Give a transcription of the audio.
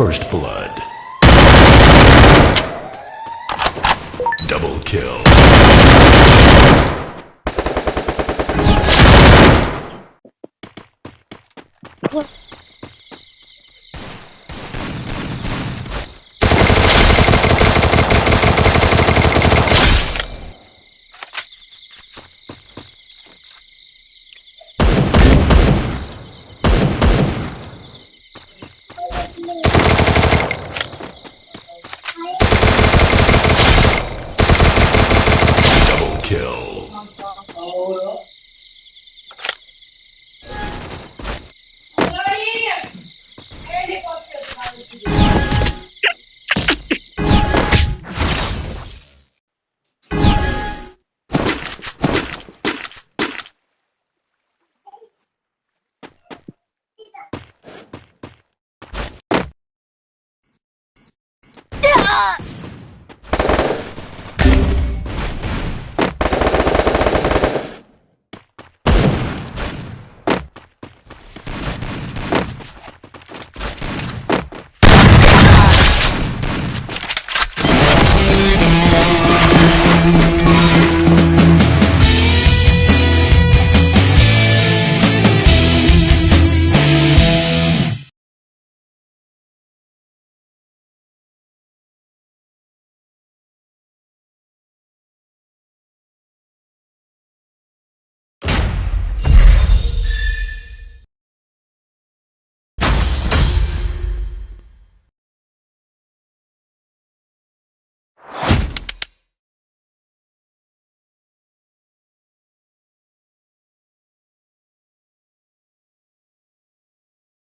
First blood. Double kill. What? Double kill. ろ